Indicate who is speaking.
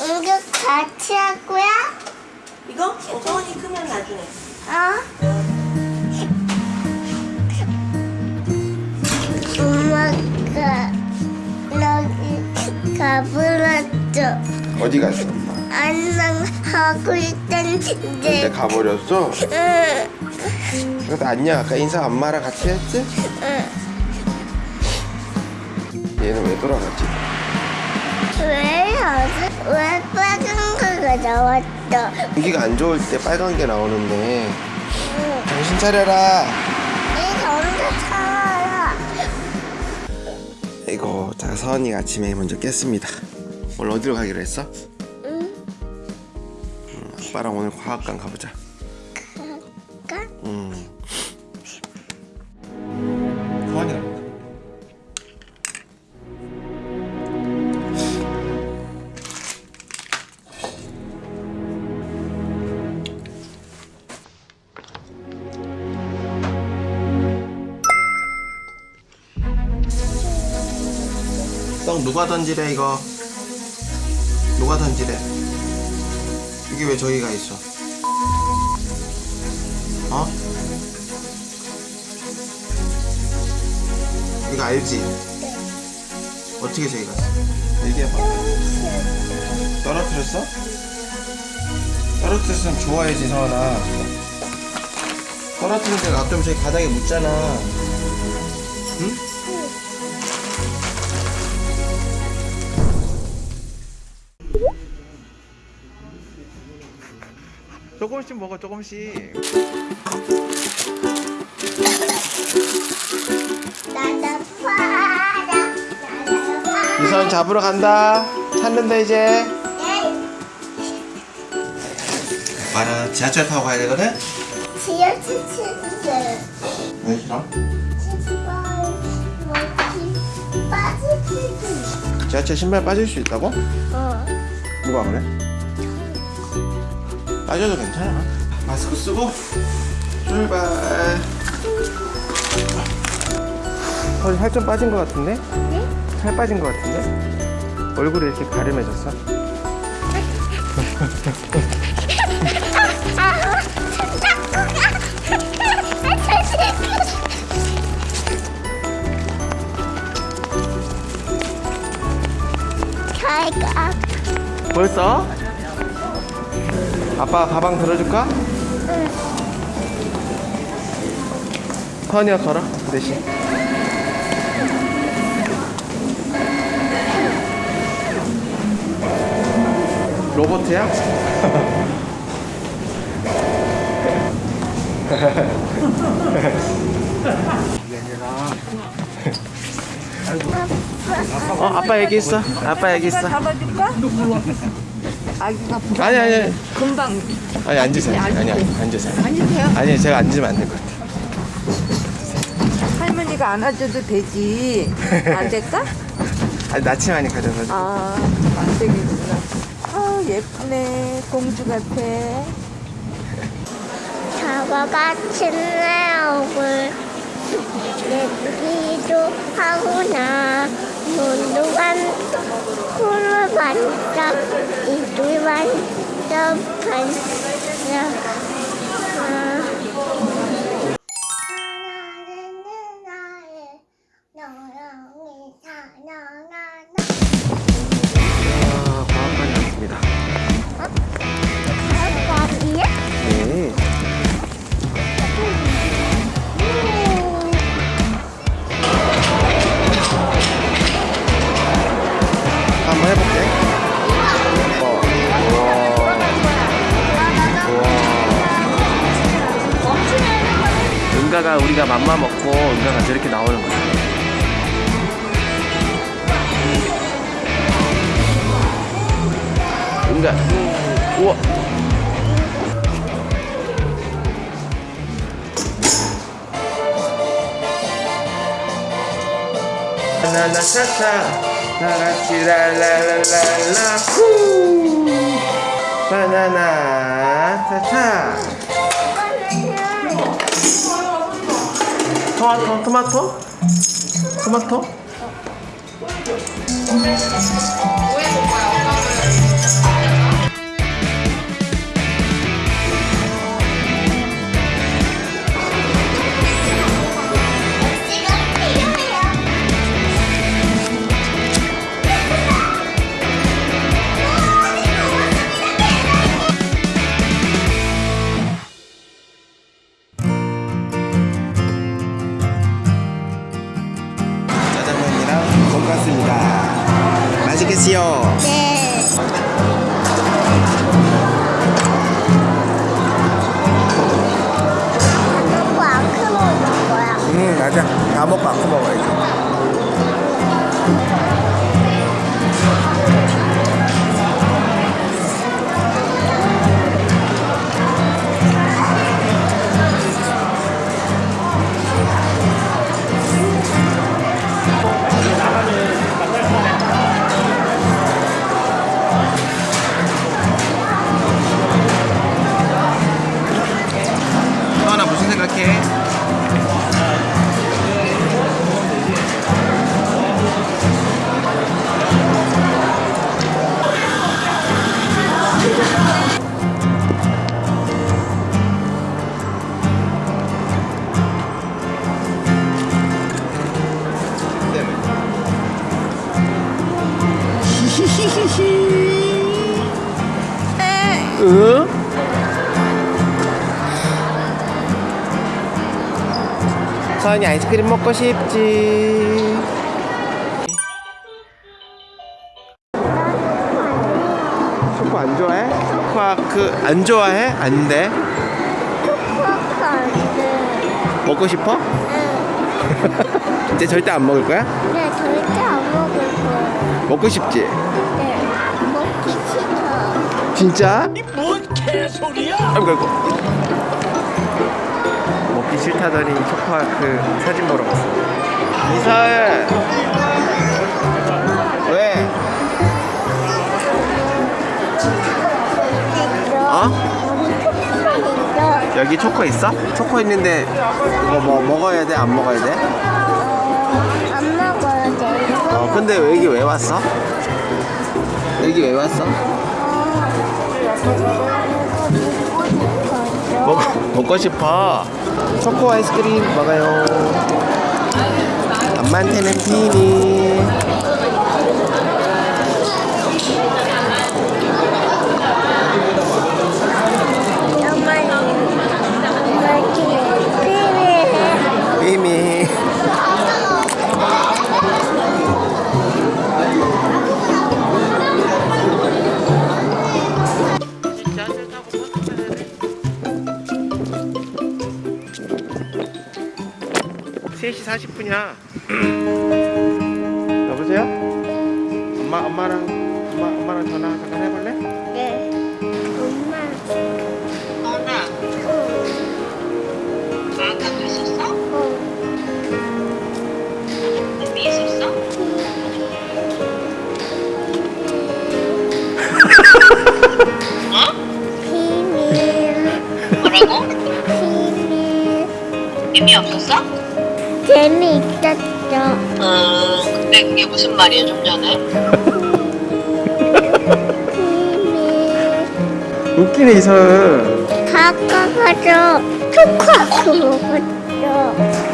Speaker 1: 이거 같이 할 거야?
Speaker 2: 이거? 어, 서원이 크면 나중에.
Speaker 1: 어? 엄마가 여기 가버렸죠.
Speaker 3: 어디 갔어 엄마?
Speaker 1: 안녕 하고 있던데.
Speaker 3: 가버렸어?
Speaker 1: 응,
Speaker 3: 그래도 안녕 아까 인사 엄마랑 같이 했지?
Speaker 1: 응.
Speaker 3: 얘는 왜 돌아갔지?
Speaker 1: 왜 여기 왜 빨간 거가 나왔어?
Speaker 3: 공기가 안 좋을 때 빨간 게 나오는데
Speaker 1: 응.
Speaker 3: 정신 차려라
Speaker 1: 이 혼자 살아라.
Speaker 3: 이거 자 서원이가 아침에 먼저 깼습니다 오늘 어디로 가기로 했어?
Speaker 1: 응.
Speaker 3: 음, 아빠랑 오늘 과학관 가보자 떡 누가 던지래 이거 누가 던지래 이게 왜 저기가 있어 어? 이거 알지? 어떻게 저기 갔어? 얘기해봐 떨어뜨렸어? 떨어뜨렸으면 좋아야지 서원아 떨어뜨린 데가 놔두면 저기 바닥에 묻잖아 응? 조금씩 먹어 조금씩. 이선 잡으러 간다 찾는다 이제 말아 지하철 타고 가야 되거든?
Speaker 1: 지하철 치즈를
Speaker 3: 왜 싫어?
Speaker 1: 치즈.
Speaker 3: 지하철 신발 빠질 수 있다고?
Speaker 1: 어.
Speaker 3: 누가 그래? 빠져도 괜찮아 마스크 쓰고 출발 털이 살좀 빠진 것 같은데?
Speaker 1: 네?
Speaker 3: 살 빠진 것 같은데? 얼굴이 이렇게 가름해졌어? 벌써? 아빠 가방 들어줄까? 서원이가 걸어 그 대신 로봇이야? 어 아빠 여기 있어 아빠 여기 있어
Speaker 2: 잡아줄까? 아기가 부-
Speaker 3: 아니 아니
Speaker 2: 금방
Speaker 3: 아니 앉으세요 아니 아니 앉으세요
Speaker 2: 앉으세요.
Speaker 3: 아니 제가 앉으면 안 될 것 같아요
Speaker 2: 할머니가 안아줘도 되지. 안 될까?
Speaker 3: 아니 나침반이 가져가지고
Speaker 2: 아, 안 되겠구나. 아, 예쁘네. 공주 같아.
Speaker 1: 잡아가치네 얼굴 내기도 하구나 눈도 반 코를
Speaker 3: 은가가 우리가 맘마 먹고 은가가 저렇게 나오는 거야 은가. 우와. 나나 차차 나같이 랄랄랄랄라 후! 바나나 차차 토마토? 토마토? 토마토 먹겠습니다. 맛있겠지요? 네. 먹고 아크 먹을 거야? 응 맞아. 다 먹고 아크 먹어야지 서연이 아이스크림 먹고 싶지. 초코 안 좋아해? 초코아 그안 좋아해? 안 돼?
Speaker 1: 초코가 안 돼.
Speaker 3: 먹고 싶어?
Speaker 1: 응.
Speaker 3: 이제 절대 안 먹을 거야?
Speaker 1: 네, 절대 안 먹을 거예요.
Speaker 3: 먹고 싶지?
Speaker 1: 네. 먹기 싫어.
Speaker 3: 진짜? 뭔 개소리야? 아이고 아이고 먹기 싫다더니 초코아크 사진 보러 갔어 이사을 왜? 어? 여기 초코 있어? 초코 있는데 이거 뭐 먹어야 돼? 안 먹어야 돼?
Speaker 1: 안 먹어야 돼.
Speaker 3: 어 근데 여기 왜 왔어? 여기 왜 왔어? 먹, 먹고 싶어. 초코 아이스크림 먹어요. 엄마한테는 비니 (3시 40분이야) 여보세요? 엄마 엄마랑 엄마 엄마랑 전화
Speaker 1: 재미있었죠.
Speaker 4: 음, 근데 그게 무슨 말이야 좀 전에?
Speaker 3: 웃기네 이설
Speaker 1: 가까가서 초코하고 먹었죠.